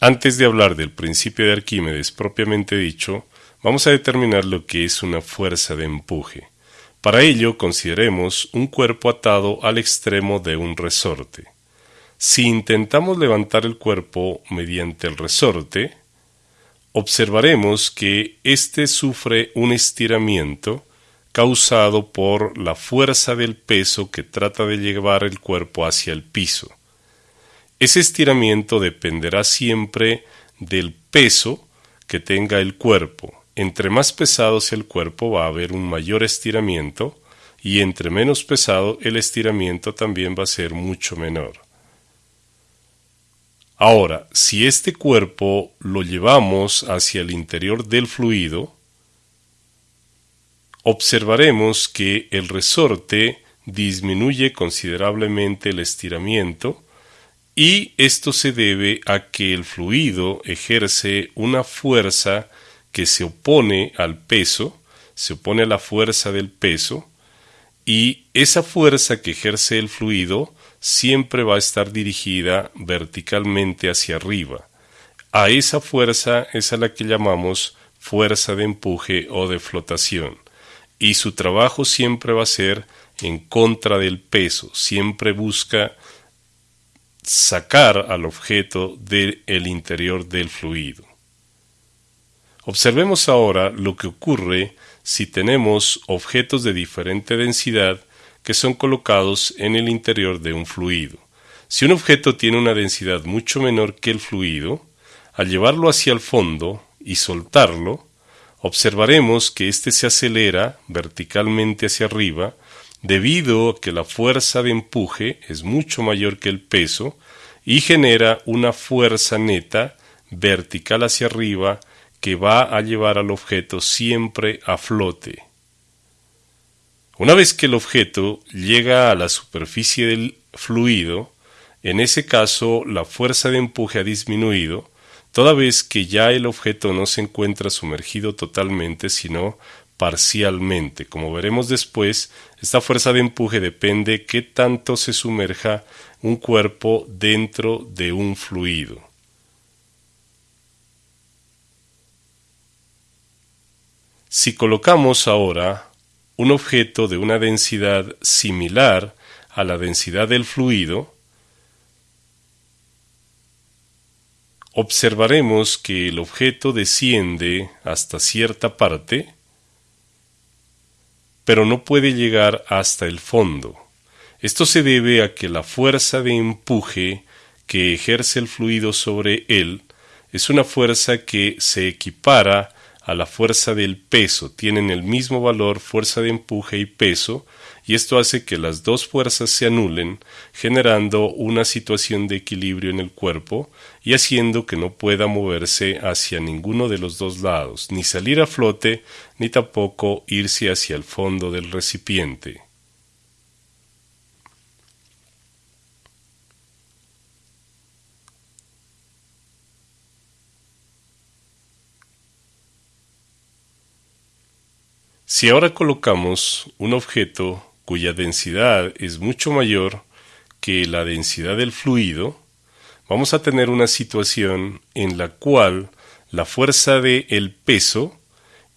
Antes de hablar del principio de Arquímedes propiamente dicho, vamos a determinar lo que es una fuerza de empuje. Para ello consideremos un cuerpo atado al extremo de un resorte. Si intentamos levantar el cuerpo mediante el resorte, observaremos que éste sufre un estiramiento causado por la fuerza del peso que trata de llevar el cuerpo hacia el piso. Ese estiramiento dependerá siempre del peso que tenga el cuerpo. Entre más pesado sea el cuerpo va a haber un mayor estiramiento y entre menos pesado el estiramiento también va a ser mucho menor. Ahora, si este cuerpo lo llevamos hacia el interior del fluido, observaremos que el resorte disminuye considerablemente el estiramiento y esto se debe a que el fluido ejerce una fuerza que se opone al peso, se opone a la fuerza del peso, y esa fuerza que ejerce el fluido siempre va a estar dirigida verticalmente hacia arriba. A esa fuerza es a la que llamamos fuerza de empuje o de flotación, y su trabajo siempre va a ser en contra del peso, siempre busca sacar al objeto del interior del fluido. Observemos ahora lo que ocurre si tenemos objetos de diferente densidad que son colocados en el interior de un fluido. Si un objeto tiene una densidad mucho menor que el fluido, al llevarlo hacia el fondo y soltarlo, observaremos que éste se acelera verticalmente hacia arriba debido a que la fuerza de empuje es mucho mayor que el peso y genera una fuerza neta vertical hacia arriba que va a llevar al objeto siempre a flote. Una vez que el objeto llega a la superficie del fluido, en ese caso la fuerza de empuje ha disminuido, toda vez que ya el objeto no se encuentra sumergido totalmente, sino parcialmente. Como veremos después, esta fuerza de empuje depende qué tanto se sumerja un cuerpo dentro de un fluido. Si colocamos ahora un objeto de una densidad similar a la densidad del fluido, observaremos que el objeto desciende hasta cierta parte pero no puede llegar hasta el fondo. Esto se debe a que la fuerza de empuje que ejerce el fluido sobre él es una fuerza que se equipara a la fuerza del peso, tienen el mismo valor fuerza de empuje y peso, y esto hace que las dos fuerzas se anulen, generando una situación de equilibrio en el cuerpo y haciendo que no pueda moverse hacia ninguno de los dos lados, ni salir a flote, ni tampoco irse hacia el fondo del recipiente. Si ahora colocamos un objeto cuya densidad es mucho mayor que la densidad del fluido, vamos a tener una situación en la cual la fuerza de peso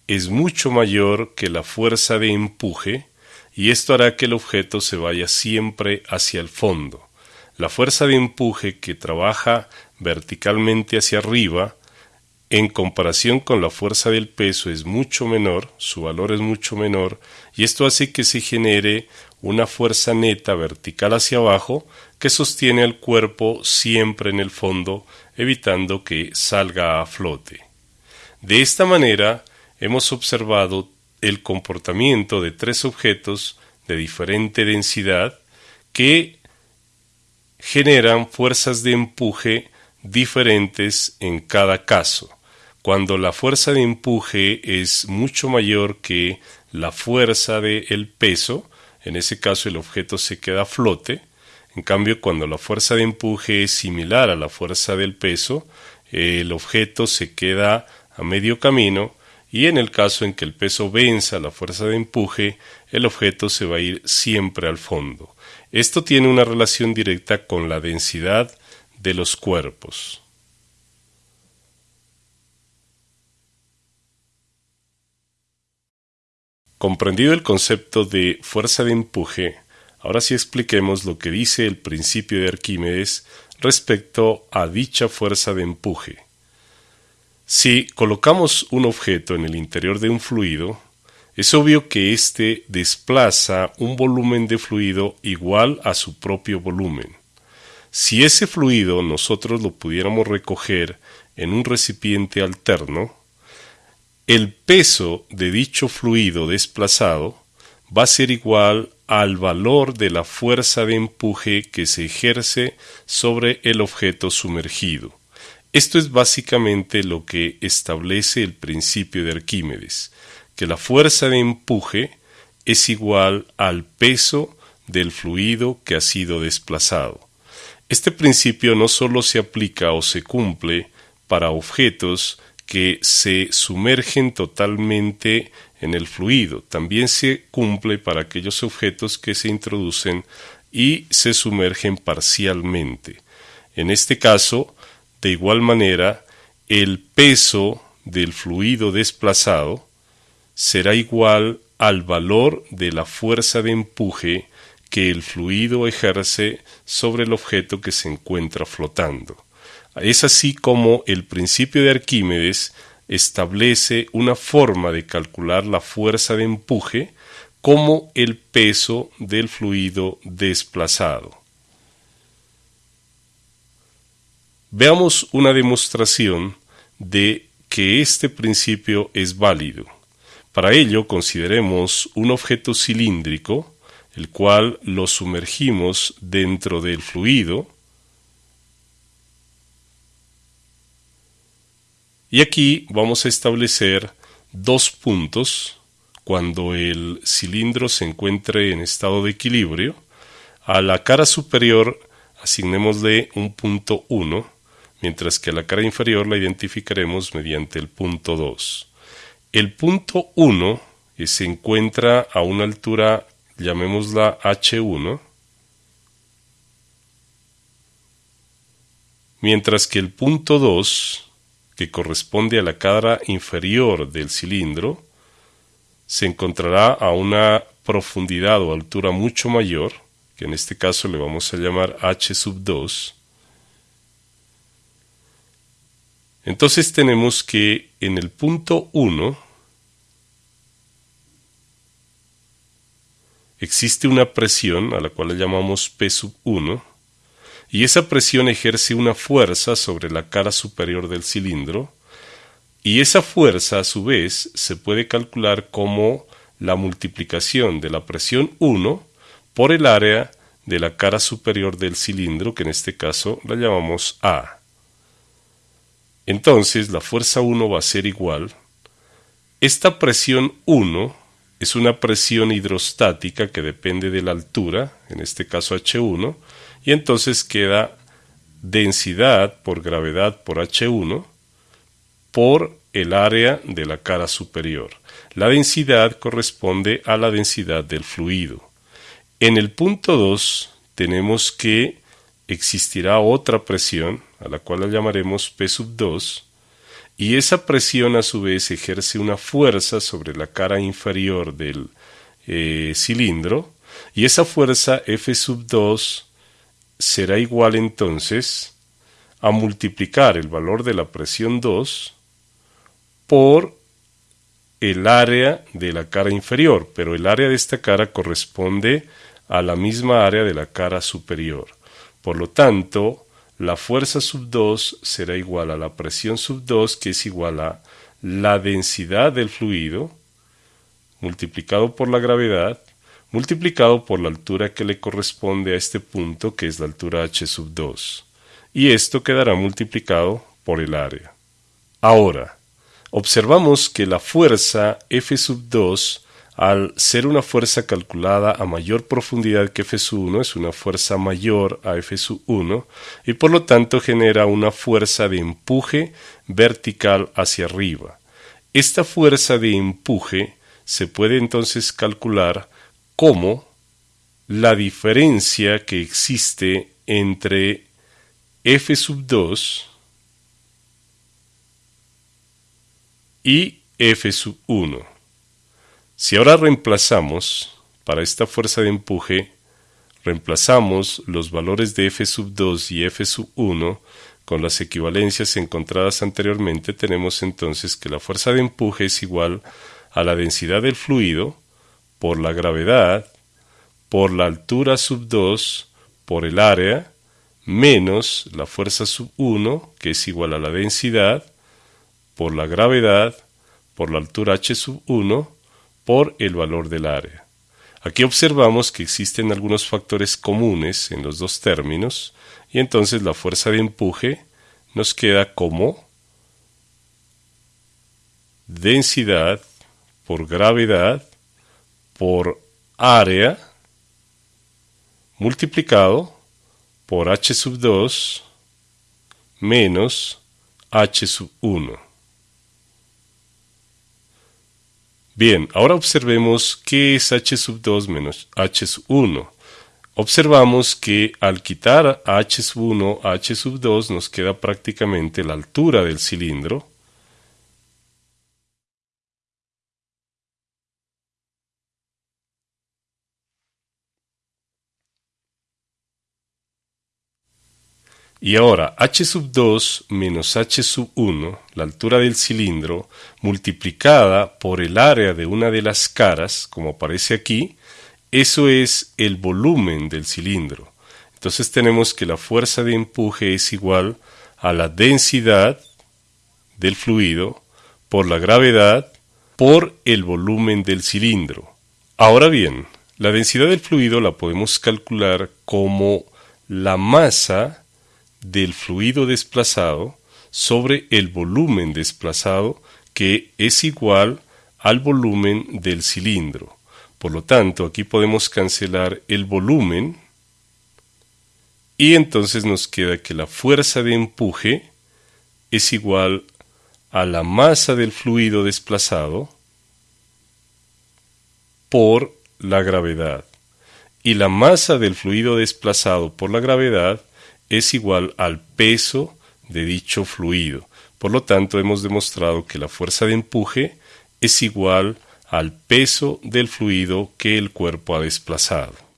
es mucho mayor que la fuerza de empuje y esto hará que el objeto se vaya siempre hacia el fondo. La fuerza de empuje que trabaja verticalmente hacia arriba en comparación con la fuerza del peso es mucho menor, su valor es mucho menor, y esto hace que se genere una fuerza neta vertical hacia abajo que sostiene al cuerpo siempre en el fondo, evitando que salga a flote. De esta manera hemos observado el comportamiento de tres objetos de diferente densidad que generan fuerzas de empuje diferentes en cada caso cuando la fuerza de empuje es mucho mayor que la fuerza del peso, en ese caso el objeto se queda a flote, en cambio cuando la fuerza de empuje es similar a la fuerza del peso, el objeto se queda a medio camino y en el caso en que el peso venza la fuerza de empuje, el objeto se va a ir siempre al fondo. Esto tiene una relación directa con la densidad de los cuerpos. Comprendido el concepto de fuerza de empuje, ahora sí expliquemos lo que dice el principio de Arquímedes respecto a dicha fuerza de empuje. Si colocamos un objeto en el interior de un fluido, es obvio que éste desplaza un volumen de fluido igual a su propio volumen. Si ese fluido nosotros lo pudiéramos recoger en un recipiente alterno, el peso de dicho fluido desplazado va a ser igual al valor de la fuerza de empuje que se ejerce sobre el objeto sumergido. Esto es básicamente lo que establece el principio de Arquímedes, que la fuerza de empuje es igual al peso del fluido que ha sido desplazado. Este principio no solo se aplica o se cumple para objetos que se sumergen totalmente en el fluido. También se cumple para aquellos objetos que se introducen y se sumergen parcialmente. En este caso, de igual manera, el peso del fluido desplazado será igual al valor de la fuerza de empuje que el fluido ejerce sobre el objeto que se encuentra flotando. Es así como el principio de Arquímedes establece una forma de calcular la fuerza de empuje como el peso del fluido desplazado. Veamos una demostración de que este principio es válido. Para ello consideremos un objeto cilíndrico, el cual lo sumergimos dentro del fluido, Y aquí vamos a establecer dos puntos cuando el cilindro se encuentre en estado de equilibrio. A la cara superior asignémosle un punto 1, mientras que a la cara inferior la identificaremos mediante el punto 2. El punto 1 se encuentra a una altura, llamémosla H1, mientras que el punto 2 que corresponde a la cara inferior del cilindro, se encontrará a una profundidad o altura mucho mayor, que en este caso le vamos a llamar h sub 2. Entonces tenemos que en el punto 1 existe una presión a la cual le llamamos P sub 1 y esa presión ejerce una fuerza sobre la cara superior del cilindro, y esa fuerza a su vez se puede calcular como la multiplicación de la presión 1 por el área de la cara superior del cilindro, que en este caso la llamamos A. Entonces la fuerza 1 va a ser igual. Esta presión 1 es una presión hidrostática que depende de la altura, en este caso H1, y entonces queda densidad por gravedad por H1 por el área de la cara superior. La densidad corresponde a la densidad del fluido. En el punto 2 tenemos que existirá otra presión, a la cual la llamaremos P sub 2, y esa presión a su vez ejerce una fuerza sobre la cara inferior del eh, cilindro, y esa fuerza F sub 2 será igual entonces a multiplicar el valor de la presión 2 por el área de la cara inferior, pero el área de esta cara corresponde a la misma área de la cara superior. Por lo tanto, la fuerza sub 2 será igual a la presión sub 2, que es igual a la densidad del fluido multiplicado por la gravedad multiplicado por la altura que le corresponde a este punto, que es la altura h sub 2, y esto quedará multiplicado por el área. Ahora, observamos que la fuerza F sub 2, al ser una fuerza calculada a mayor profundidad que F sub 1, es una fuerza mayor a F sub 1, y por lo tanto genera una fuerza de empuje vertical hacia arriba. Esta fuerza de empuje se puede entonces calcular como la diferencia que existe entre f sub 2 y f sub 1. Si ahora reemplazamos para esta fuerza de empuje, reemplazamos los valores de F sub 2 y F sub 1 con las equivalencias encontradas anteriormente, tenemos entonces que la fuerza de empuje es igual a la densidad del fluido por la gravedad por la altura sub 2 por el área menos la fuerza sub 1, que es igual a la densidad, por la gravedad, por la altura h sub 1, por el valor del área. Aquí observamos que existen algunos factores comunes en los dos términos, y entonces la fuerza de empuje nos queda como densidad por gravedad por área multiplicado por h sub 2 menos h sub 1. Bien, ahora observemos qué es h sub 2 menos h sub 1. Observamos que al quitar h sub 1 a h sub 2 nos queda prácticamente la altura del cilindro Y ahora h sub 2 menos h sub 1, la altura del cilindro, multiplicada por el área de una de las caras, como aparece aquí, eso es el volumen del cilindro. Entonces tenemos que la fuerza de empuje es igual a la densidad del fluido por la gravedad por el volumen del cilindro. Ahora bien, la densidad del fluido la podemos calcular como la masa del fluido desplazado sobre el volumen desplazado que es igual al volumen del cilindro. Por lo tanto, aquí podemos cancelar el volumen y entonces nos queda que la fuerza de empuje es igual a la masa del fluido desplazado por la gravedad. Y la masa del fluido desplazado por la gravedad es igual al peso de dicho fluido. Por lo tanto, hemos demostrado que la fuerza de empuje es igual al peso del fluido que el cuerpo ha desplazado.